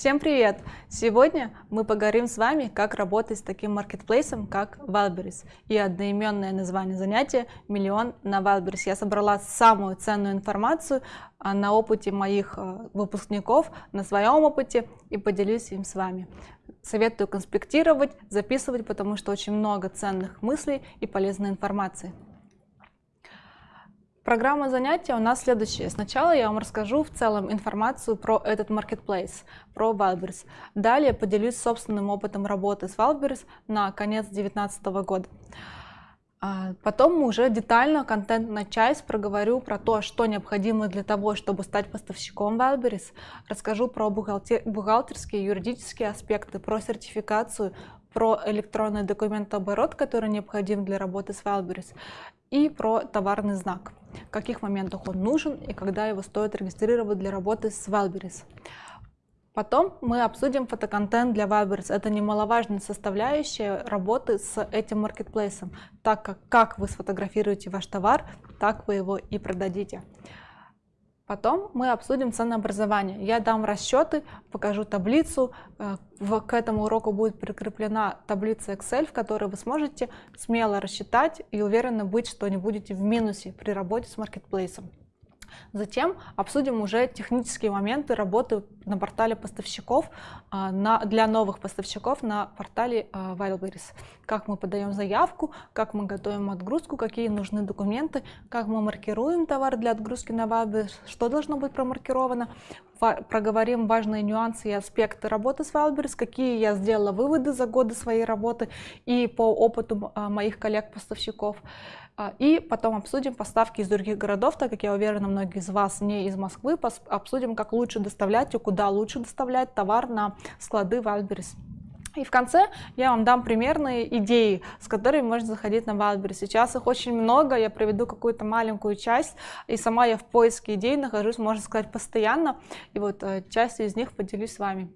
Всем привет! Сегодня мы поговорим с вами, как работать с таким маркетплейсом, как Wildberries. И одноименное название занятия «Миллион на Wildberries». Я собрала самую ценную информацию а, на опыте моих а, выпускников, на своем опыте и поделюсь им с вами. Советую конспектировать, записывать, потому что очень много ценных мыслей и полезной информации. Программа занятия у нас следующая. Сначала я вам расскажу в целом информацию про этот marketplace, про Wildberries. Далее поделюсь собственным опытом работы с Wildberries на конец 2019 года. А потом уже детально контентная часть проговорю про то, что необходимо для того, чтобы стать поставщиком Wildberries. Расскажу про бухгалтер... бухгалтерские, юридические аспекты, про сертификацию, про электронный документооборот, который необходим для работы с Wildberries, и про товарный знак, в каких моментах он нужен и когда его стоит регистрировать для работы с Wildberries. Потом мы обсудим фотоконтент для Wildberries. Это немаловажная составляющая работы с этим маркетплейсом, так как как вы сфотографируете ваш товар, так вы его и продадите. Потом мы обсудим ценообразование. Я дам расчеты, покажу таблицу. Э, к этому уроку будет прикреплена таблица Excel, в которой вы сможете смело рассчитать и уверенно быть, что не будете в минусе при работе с маркетплейсом. Затем обсудим уже технические моменты работы на портале поставщиков а, на, для новых поставщиков на портале а, Wildberries. Как мы подаем заявку, как мы готовим отгрузку, какие нужны документы, как мы маркируем товар для отгрузки на Wildberries, что должно быть промаркировано. Проговорим важные нюансы и аспекты работы с Wildberries, какие я сделала выводы за годы своей работы и по опыту а, моих коллег-поставщиков. А, и потом обсудим поставки из других городов, так как я уверена, многие из вас не из Москвы, обсудим, как лучше доставлять и куда лучше доставлять товар на склады Wildberries. И в конце я вам дам примерные идеи, с которыми можно заходить на Wildberries. Сейчас их очень много, я приведу какую-то маленькую часть, и сама я в поиске идей нахожусь, можно сказать, постоянно, и вот э, частью из них поделюсь с вами.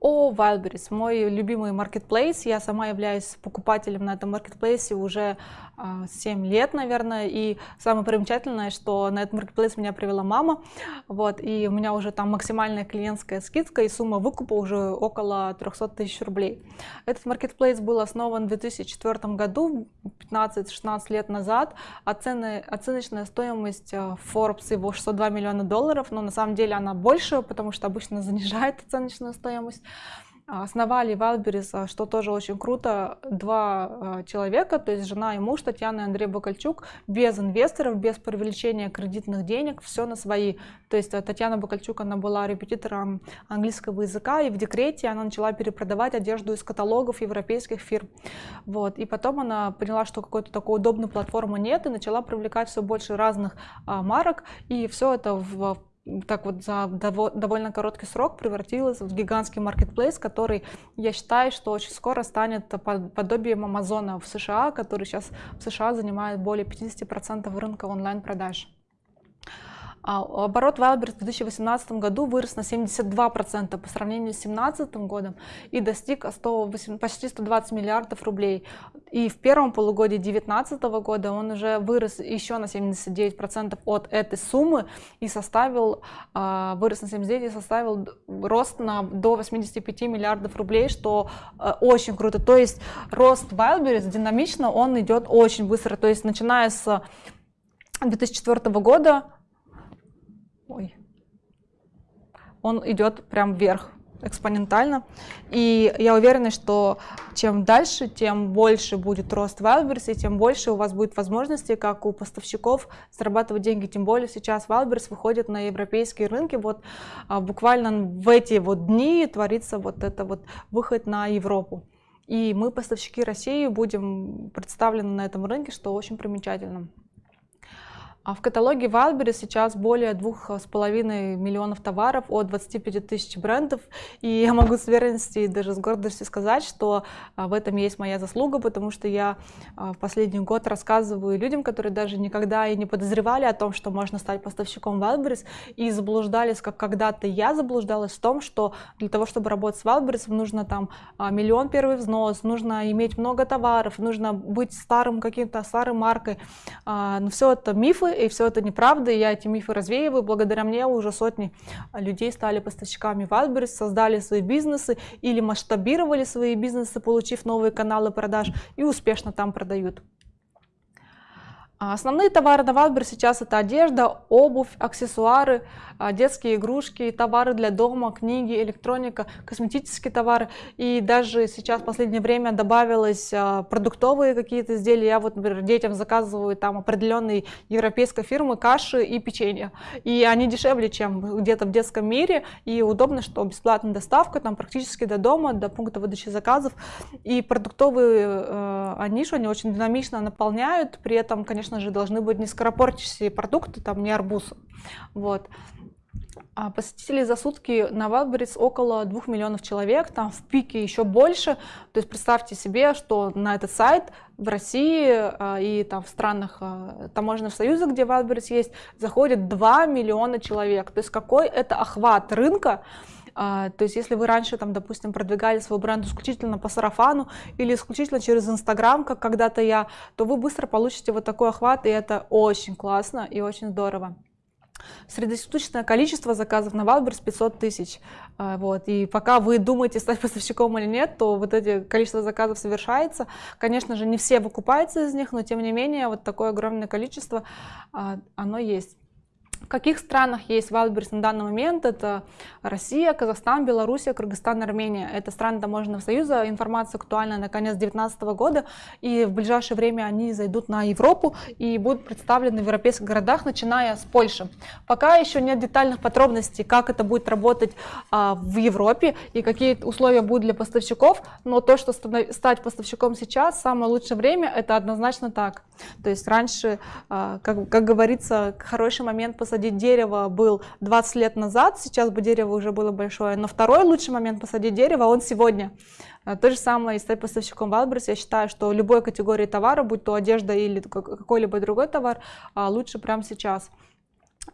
О, Wildberries, мой любимый маркетплейс. Я сама являюсь покупателем на этом маркетплейсе уже 7 а, лет, наверное. И самое примечательное, что на этот маркетплейс меня привела мама. Вот, и у меня уже там максимальная клиентская скидка, и сумма выкупа уже около 300 тысяч рублей. Этот маркетплейс был основан в 2004 году, 15-16 лет назад. Оцены, оценочная стоимость а, Forbes его 602 миллиона долларов, но на самом деле она больше, потому что обычно занижает оценочную стоимость. Основали Wildberries, что тоже очень круто, два а, человека, то есть жена и муж, Татьяна и Андрей Бакальчук, без инвесторов, без привлечения кредитных денег, все на свои. То есть а, Татьяна Бакальчук, она была репетитором английского языка, и в декрете она начала перепродавать одежду из каталогов европейских фирм. Вот. И потом она поняла, что какой-то такой удобной платформы нет, и начала привлекать все больше разных а, марок, и все это в так вот за довольно короткий срок превратилась в гигантский маркетплейс, который, я считаю, что очень скоро станет подобием Амазона в США, который сейчас в США занимает более 50% рынка онлайн-продаж. А оборот Wildberries в 2018 году вырос на 72% по сравнению с 2017 годом и достиг 108, почти 120 миллиардов рублей. И в первом полугодии 2019 года он уже вырос еще на 79% от этой суммы и составил, а, вырос на 79 и составил рост на, до 85 миллиардов рублей, что а, очень круто. То есть рост Wildberries динамично, он идет очень быстро. То есть начиная с 2004 года ой, он идет прям вверх экспонентально. И я уверена, что чем дальше, тем больше будет рост Wildberries, и тем больше у вас будет возможности, как у поставщиков, зарабатывать деньги. Тем более сейчас Wildberries выходит на европейские рынки. Вот а, буквально в эти вот дни творится вот это вот выход на Европу. И мы, поставщики России, будем представлены на этом рынке, что очень примечательно. А в каталоге Wildberries сейчас более двух с половиной миллионов товаров от 25 тысяч брендов. И я могу с уверенностью и даже с гордостью сказать, что а, в этом есть моя заслуга, потому что я а, в последний год рассказываю людям, которые даже никогда и не подозревали о том, что можно стать поставщиком Wildberries, и заблуждались, как когда-то я заблуждалась в том, что для того, чтобы работать с Wildberries, нужно там миллион первый взнос, нужно иметь много товаров, нужно быть старым каким-то старой маркой. Но все это мифы, и все это неправда, и я эти мифы развеиваю. Благодаря мне уже сотни людей стали поставщиками Wildberries, создали свои бизнесы или масштабировали свои бизнесы, получив новые каналы продаж и успешно там продают. А основные товары на Wildberries сейчас это одежда, обувь, аксессуары, а, детские игрушки, товары для дома, книги, электроника, косметические товары. И даже сейчас в последнее время добавилось а, продуктовые какие-то изделия. Я вот, например, детям заказываю там определенные европейской фирмы каши и печенье. И они дешевле, чем где-то в детском мире. И удобно, что бесплатная доставка там практически до дома, до пункта выдачи заказов. И продуктовые э, они, они очень динамично наполняют. При этом, конечно же, должны быть не скоропортящиеся продукты, там не арбуз. Вот. А посетителей за сутки на Wildberries около 2 миллионов человек, там в пике еще больше. То есть представьте себе, что на этот сайт в России а, и там в странах а, таможенного союза, где Wildberries есть, заходит 2 миллиона человек. То есть какой это охват рынка, то есть если вы раньше, там, допустим, продвигали свой бренд исключительно по сарафану или исключительно через Инстаграм, как когда-то я, то вы быстро получите вот такой охват, и это очень классно и очень здорово. Среднесуточное количество заказов на Wildberries 500 тысяч. А, вот. И пока вы думаете, стать поставщиком или нет, то вот это количество заказов совершается. Конечно же, не все выкупаются из них, но тем не менее, вот такое огромное количество, а, оно есть. В каких странах есть Wildberries на данный момент? Это Россия, Казахстан, Белоруссия, Кыргызстан, Армения. Это страны таможенного союза. Информация актуальна на конец 2019 года. И в ближайшее время они зайдут на Европу и будут представлены в европейских городах, начиная с Польши. Пока еще нет детальных подробностей, как это будет работать а, в Европе и какие условия будут для поставщиков. Но то, что стать поставщиком сейчас, самое лучшее время, это однозначно так. То есть раньше, а, как, как говорится, хороший момент посадить дерево был 20 лет назад, сейчас бы дерево уже было большое, но второй лучший момент посадить дерево, он сегодня. А, то же самое и стать поставщиком Wildberries. Я считаю, что любой категории товара, будь то одежда или какой-либо другой товар, а, лучше прямо сейчас.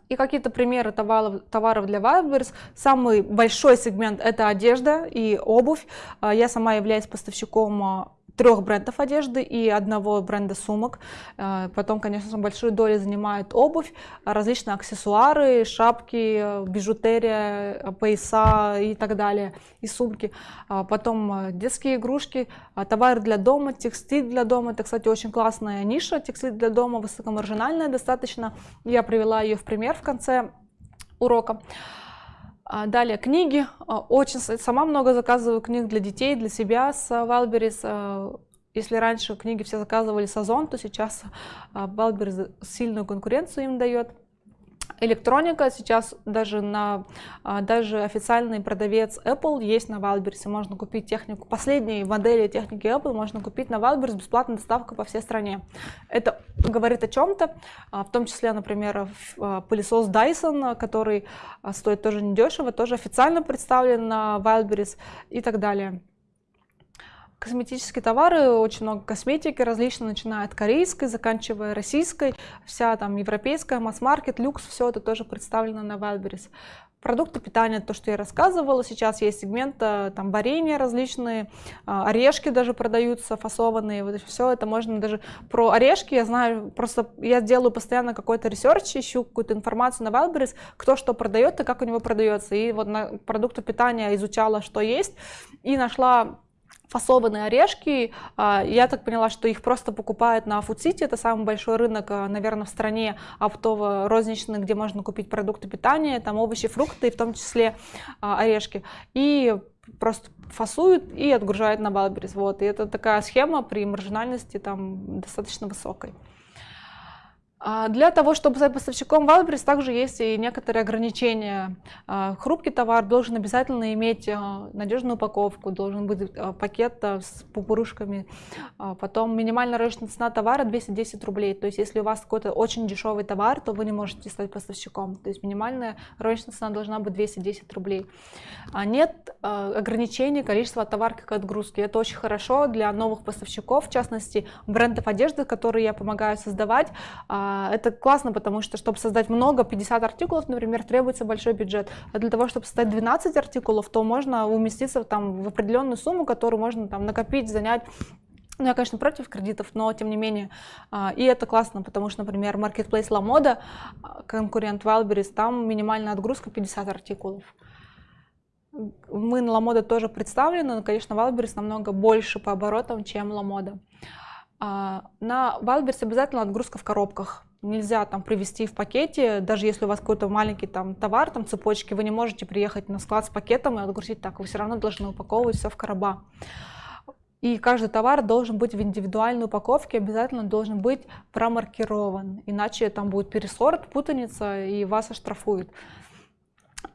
И какие-то примеры товаров, товаров для Wildberries. Самый большой сегмент это одежда и обувь. Я сама являюсь поставщиком трех брендов одежды и одного бренда сумок. Э, потом, конечно, большую долю занимает обувь, различные аксессуары, шапки, бижутерия, пояса и так далее, и сумки. А потом э, детские игрушки, а товары для дома, текстиль для дома. Это, кстати, очень классная ниша, текстиль для дома, высокомаржинальная достаточно. Я привела ее в пример в конце урока. А, далее книги. А, очень сама много заказываю книг для детей, для себя с. А, если раньше книги все заказывали с Озон, то сейчас Wildberries сильную конкуренцию им дает электроника сейчас даже на а, даже официальный продавец Apple есть на Wildberries. Можно купить технику последней модели техники Apple можно купить на Wildberries бесплатная доставка по всей стране. Это говорит о чем-то а, в том числе например а, пылесос Dyson который стоит тоже недешево тоже официально представлен на Wildberries и так далее Косметические товары, очень много косметики различной, начиная от корейской, заканчивая российской, вся там европейская, масс-маркет, люкс, все это тоже представлено на Wildberries. Продукты питания, то, что я рассказывала, сейчас есть сегмент, э, там варенья различные, а, орешки даже продаются, фасованные, вот все это можно даже про орешки, я знаю, просто я делаю постоянно какой-то research, ищу какую-то информацию на Wildberries, кто что продает и как у него продается, и вот на продукты питания изучала, что есть, и нашла фасованные орешки. А, я так поняла, что их просто покупают на Фудсити. Это самый большой рынок, а, наверное, в стране оптово-розничный, где можно купить продукты питания, там овощи, фрукты, в том числе а, орешки. И просто фасуют и отгружают на Балберис. Вот. И это такая схема при маржинальности там достаточно высокой. А, для того, чтобы стать поставщиком Wildberries, также есть и некоторые ограничения. А, хрупкий товар должен обязательно иметь а, надежную упаковку, должен быть пакет с пупырышками. Потом минимальная рыночная цена товара 210 рублей. То есть если у вас какой-то очень дешевый товар, то вы не можете стать поставщиком. То есть минимальная рыночная цена должна быть 210 рублей. Нет ограничений количества товарки к отгрузке. Это очень хорошо для новых поставщиков, в частности брендов одежды, которые я помогаю создавать это классно, потому что, чтобы создать много, 50 артикулов, например, требуется большой бюджет. А для того, чтобы создать 12 артикулов, то можно уместиться там в определенную сумму, которую можно там накопить, занять ну, я, конечно, против кредитов, но тем не менее. А, и это классно, потому что, например, Marketplace La Moda, а, конкурент Wildberries, там минимальная отгрузка 50 артикулов. Мы на La Moda тоже представлены, но, конечно, Wildberries намного больше по оборотам, чем La Moda. На Wildberries обязательно отгрузка в коробках. Нельзя там привезти в пакете, даже если у вас какой-то маленький там товар, там цепочки, вы не можете приехать на склад с пакетом и отгрузить так. Вы все равно должны упаковывать все в короба. И каждый товар должен быть в индивидуальной упаковке, обязательно должен быть промаркирован, иначе там будет пересорт, путаница, и вас оштрафуют.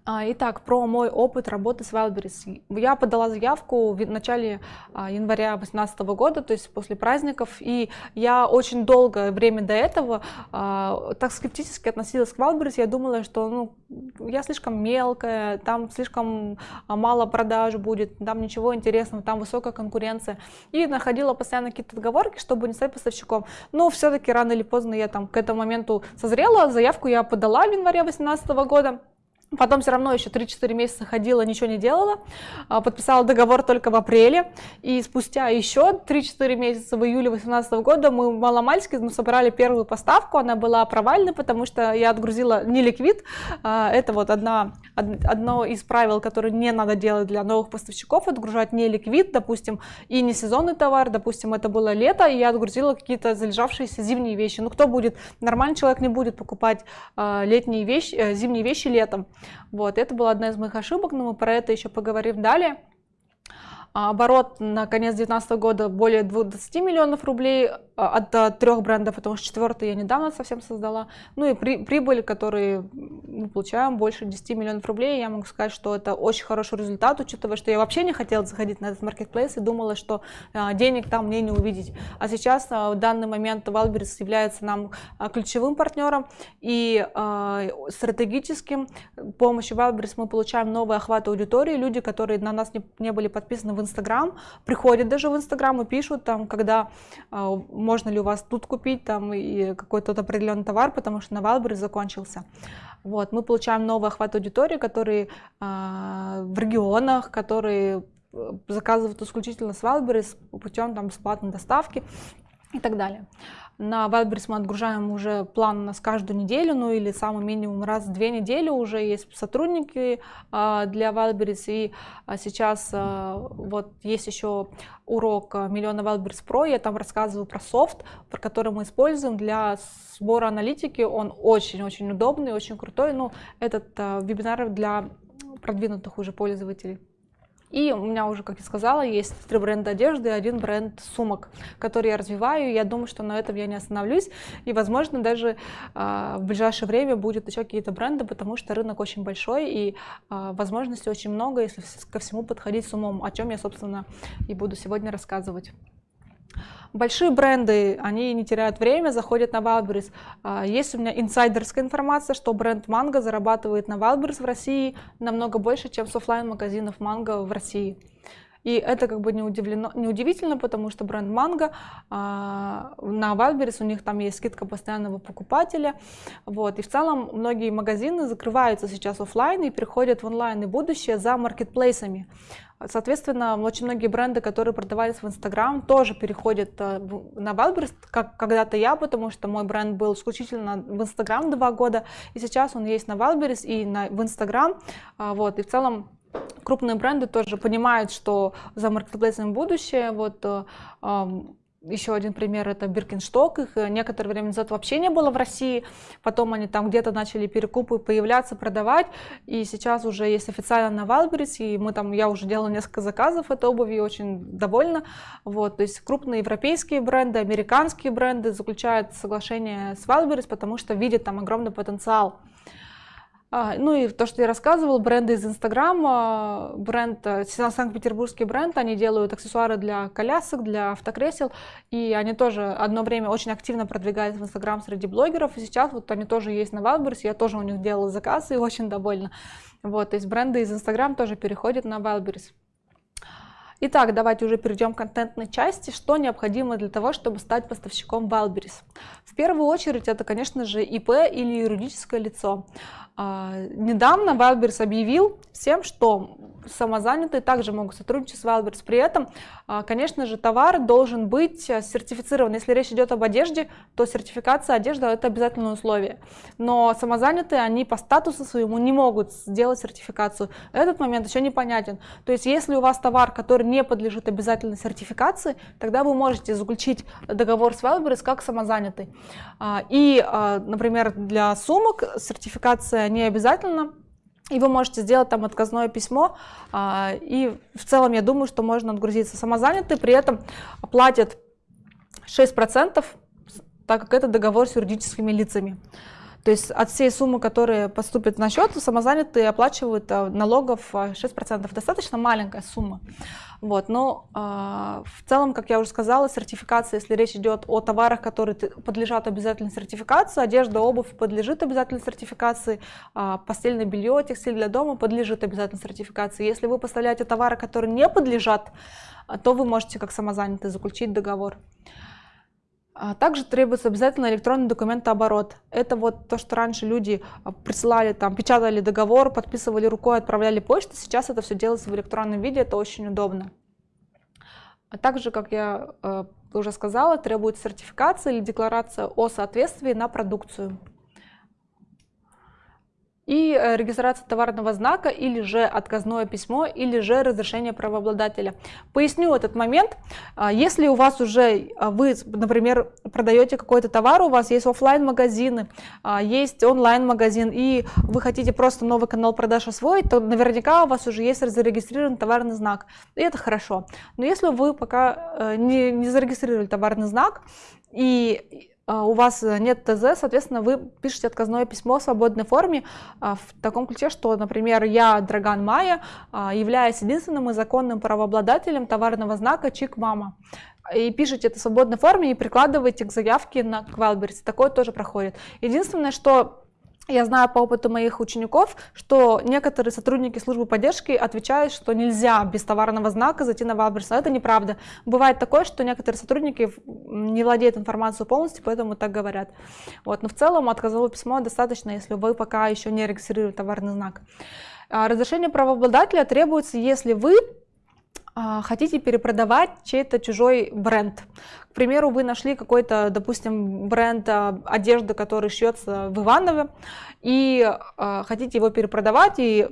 А, итак, про мой опыт работы с Wildberries. Я подала заявку в начале а, января 2018 года, то есть после праздников, и я очень долгое время до этого а, так скептически относилась к Wildberries. Я думала, что ну, я слишком мелкая, там слишком мало продаж будет, там ничего интересного, там высокая конкуренция. И находила постоянно какие-то отговорки, чтобы не стать поставщиком. Но все-таки рано или поздно я там к этому моменту созрела, заявку я подала в январе 2018 года. Потом все равно еще 3-4 месяца ходила, ничего не делала, а, подписала договор только в апреле, и спустя еще 3-4 месяца в июле 2018 года мы маломальски мы собрали первую поставку, она была провальной, потому что я отгрузила не ликвид, а, это вот одна, одно из правил, которые не надо делать для новых поставщиков, отгружать не ликвид, допустим, и не сезонный товар, допустим, это было лето, и я отгрузила какие-то залежавшиеся зимние вещи. Ну кто будет, нормальный человек не будет покупать а, летние вещи, э, зимние вещи летом. Вот, это была одна из моих ошибок, но мы про это еще поговорим далее. А оборот на конец 2019 года более 20 миллионов рублей а, от, от трех брендов, потому что четвертый я недавно совсем создала. Ну и при, прибыль, которые мы получаем, больше 10 миллионов рублей. Я могу сказать, что это очень хороший результат, учитывая, что я вообще не хотела заходить на этот маркетплейс и думала, что а, денег там мне не увидеть. А сейчас а, в данный момент Wildberries является нам ключевым партнером и стратегическим. С помощью Wildberries мы получаем новый охват аудитории. Люди, которые на нас не, не были подписаны в Инстаграм, приходят даже в Инстаграм и пишут там, когда а, можно ли у вас тут купить там и какой-то определенный товар, потому что на Wildberries закончился. Вот, мы получаем новый охват аудитории, которые а, в регионах, которые э, заказывают исключительно с Wildberries путем там бесплатной доставки и так далее. На Wildberries мы отгружаем уже план у нас каждую неделю, ну или самый минимум раз в две недели уже есть сотрудники а, для Wildberries. И а, сейчас а, вот есть еще урок Миллиона Wildberries Pro, я там рассказываю про софт, про который мы используем для сбора аналитики. Он очень-очень удобный, очень крутой. Ну, этот вебинар для продвинутых уже пользователей. И у меня уже, как я сказала, есть три бренда одежды и один бренд сумок, который я развиваю. Я думаю, что на этом я не остановлюсь. И, возможно, даже э, в ближайшее время будет еще какие-то бренды, потому что рынок очень большой и э, возможностей очень много, если ко всему подходить с умом, о чем я, собственно, и буду сегодня рассказывать. Большие бренды, они не теряют время, заходят на Wildberries. А, есть у меня инсайдерская информация, что бренд Mango зарабатывает на Wildberries в России намного больше, чем с офлайн магазинов Mango в России. И это как бы не, удивлено, не удивительно, потому что бренд Mango а, на Wildberries, у них там есть скидка постоянного покупателя. Вот. И в целом многие магазины закрываются сейчас офлайн и переходят в онлайн и будущее за маркетплейсами. Соответственно, очень многие бренды, которые продавались в Инстаграм, тоже переходят э, на Wildberries, как когда-то я, потому что мой бренд был исключительно в Инстаграм два года, и сейчас он есть на Wildberries и на, в Инстаграм. А, вот, и в целом крупные бренды тоже понимают, что за маркетплейсом будущее. Вот, э, еще один пример это Биркиншток. Их э, некоторое время назад вообще не было в России. Потом они там где-то начали перекупы появляться, продавать. И сейчас уже есть официально на Wildberries. И мы там, я уже делала несколько заказов этой обуви, очень довольна. Вот, то есть крупные европейские бренды, американские бренды заключают соглашение с Wildberries, потому что видят там огромный потенциал. А, ну и то, что я рассказывал, бренды из Инстаграма, бренд, э, санкт-петербургский бренд, они делают аксессуары для колясок, для автокресел, и они тоже одно время очень активно продвигались в Инстаграм среди блогеров, и сейчас вот они тоже есть на Wildberries, я тоже у них делала заказ и очень довольна. Вот, то есть бренды из Инстаграм тоже переходят на Wildberries. Итак, давайте уже перейдем к контентной части. Что необходимо для того, чтобы стать поставщиком Wildberries? В первую очередь это, конечно же, ИП или юридическое лицо. А, недавно Wildberries объявил всем, что самозанятые также могут сотрудничать с Wildberries. При этом, а, конечно же, товар должен быть сертифицирован. Если речь идет об одежде, то сертификация одежды – это обязательное условие. Но самозанятые, они по статусу своему не могут сделать сертификацию. Этот момент еще непонятен. То есть, если у вас товар, который не подлежит обязательной сертификации, тогда вы можете заключить договор с Wildberries как самозанятый. А, и, например, для сумок сертификация не обязательно, и вы можете сделать там отказное письмо, а, и в целом я думаю, что можно отгрузиться. Самозанятый при этом платит 6%, так как это договор с юридическими лицами. То есть от всей суммы, которая поступит на счет, самозанятые оплачивают а, налогов 6%. А, Достаточно маленькая сумма. Вот, но э, в целом, как я уже сказала, сертификация, если речь идет о товарах, которые подлежат обязательной сертификации, одежда, обувь подлежит обязательной сертификации, э, постельное белье, текстиль для дома подлежит обязательной сертификации. Если вы поставляете товары, которые не подлежат, то вы можете как самозанятый заключить договор. А также требуется обязательно электронный документооборот. Это вот то, что раньше люди а, присылали, там, печатали договор, подписывали рукой, отправляли почту. Сейчас это все делается в электронном виде, это очень удобно. А также, как я э, уже сказала, требуется сертификация или декларация о соответствии на продукцию и э, регистрация товарного знака, или же отказное письмо, или же разрешение правообладателя. Поясню этот момент. А, если у вас уже, а, вы, например, продаете какой-то товар, у вас есть офлайн магазины а, есть онлайн-магазин, и вы хотите просто новый канал продаж освоить, то наверняка у вас уже есть зарегистрирован товарный знак. И это хорошо. Но если вы пока э, не, не зарегистрировали товарный знак, и у вас э, нет ТЗ, соответственно, вы пишете отказное письмо в свободной форме а, в таком ключе, что, например, я, Драган Майя, а, являюсь единственным и законным правообладателем товарного знака Чик Мама. И пишите это в свободной форме и прикладываете к заявке на Wildberries. Такое тоже проходит. Единственное, что я знаю по опыту моих учеников, что некоторые сотрудники службы поддержки отвечают, что нельзя без товарного знака зайти на Wildberries. Но это неправда. Бывает такое, что некоторые сотрудники не владеют информацией полностью, поэтому так говорят. Вот. Но в целом отказовое письмо достаточно, если вы пока еще не регистрируете товарный знак. А, разрешение правообладателя требуется, если вы хотите перепродавать чей-то чужой бренд. К примеру, вы нашли какой-то, допустим, бренд а, одежды, который шьется в Иваново, и э, хотите его перепродавать, и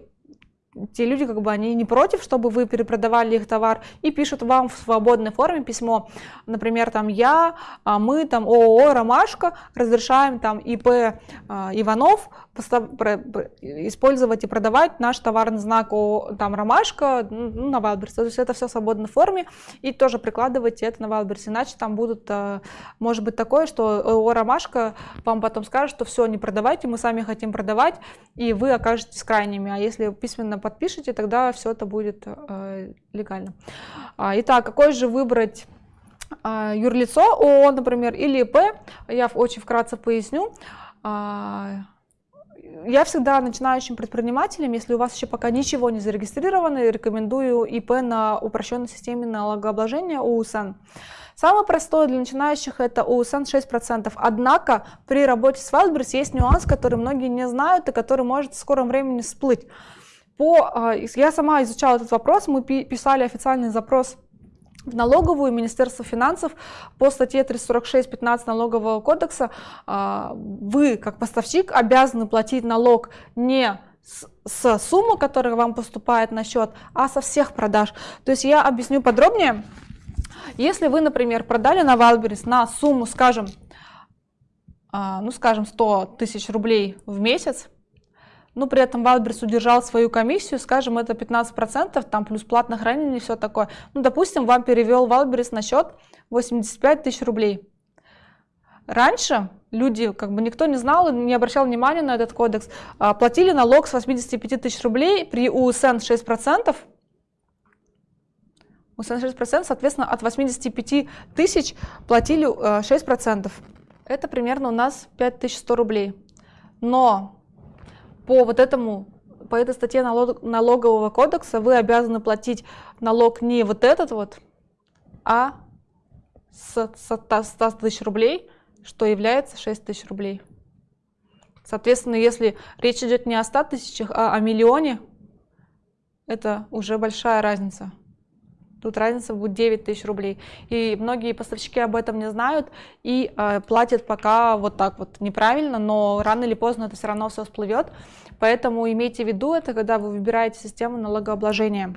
те люди, как бы, они не против, чтобы вы перепродавали их товар, и пишут вам в свободной форме письмо, например, там, я, а мы, там, ООО «Ромашка» разрешаем, там, ИП а, Иванов использовать и продавать наш товарный знак о, там, «Ромашка» ну, на Wildberries, то есть это все в свободной форме, и тоже прикладывайте это на Wildberries, иначе там будут, а, может быть такое, что ООО «Ромашка» вам потом скажет, что все, не продавайте, мы сами хотим продавать, и вы окажетесь крайними, а если письменно подпишете, тогда все это будет э, легально. А, итак, какой же выбрать э, юрлицо ООО, например, или ИП, я очень вкратце поясню. Э, я всегда начинающим предпринимателям, если у вас еще пока ничего не зарегистрировано, рекомендую ИП на упрощенной системе налогообложения УСН. Самое простое для начинающих это УСН 6%. Однако при работе с Wildberries есть нюанс, который многие не знают и который может в скором времени всплыть. По, а, я сама изучала этот вопрос, мы писали официальный запрос в налоговую Министерство финансов по статье 346.15 налогового кодекса а, вы как поставщик обязаны платить налог не с суммы, которая вам поступает на счет, а со всех продаж. То есть я объясню подробнее. Если вы, например, продали на Валберис на сумму, скажем, а, ну, скажем, 100 тысяч рублей в месяц, но при этом Wildberries удержал свою комиссию, скажем, это 15%, там плюс платное хранение и все такое. Ну, допустим, вам перевел Wildberries на счет 85 тысяч рублей. Раньше люди, как бы никто не знал, не обращал внимания на этот кодекс, а, платили налог с 85 тысяч рублей при УСН 6%, УСН 6%, соответственно, от 85 тысяч платили 6%. Э, это примерно у нас 5100 рублей. Но по вот этому по этой статье налог, налогового кодекса вы обязаны платить налог не вот этот вот, а с 100 тысяч рублей, что является 6 тысяч рублей. Соответственно, если речь идет не о 100 тысячах, а о миллионе, это уже большая разница. Тут разница будет 9 тысяч рублей. И многие поставщики об этом не знают и э, платят пока вот так вот неправильно, но рано или поздно это все равно все всплывет. Поэтому имейте в виду это, когда вы выбираете систему налогообложения.